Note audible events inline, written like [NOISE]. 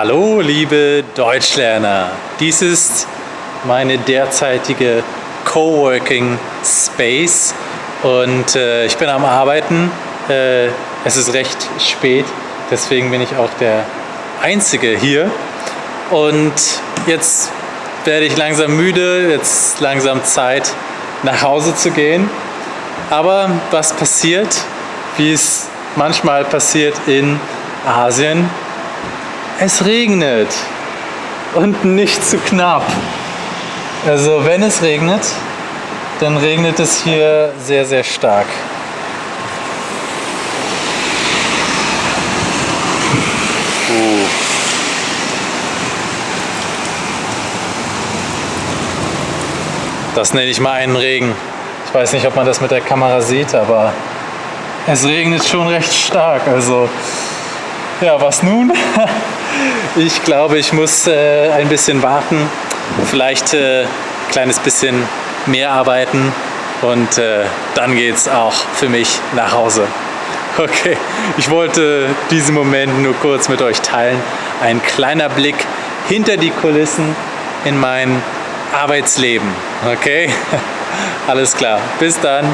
Hallo liebe Deutschlerner, dies ist meine derzeitige Coworking Space und äh, ich bin am Arbeiten. Äh, es ist recht spät, deswegen bin ich auch der Einzige hier und jetzt werde ich langsam müde, jetzt langsam Zeit nach Hause zu gehen. Aber was passiert, wie es manchmal passiert in Asien, es regnet und nicht zu knapp. Also wenn es regnet, dann regnet es hier sehr, sehr stark. Uh. Das nenne ich mal einen Regen. Ich weiß nicht, ob man das mit der Kamera sieht, aber es regnet schon recht stark. Also ja, was nun? [LAUGHS] Ich glaube, ich muss äh, ein bisschen warten, vielleicht ein äh, kleines bisschen mehr arbeiten und äh, dann geht es auch für mich nach Hause. [LAUGHS] Okay, ich wollte diesen Moment nur kurz mit euch teilen. Ein kleiner Blick hinter die Kulissen in mein Arbeitsleben. Okay, [LAUGHS] alles klar. Bis dann.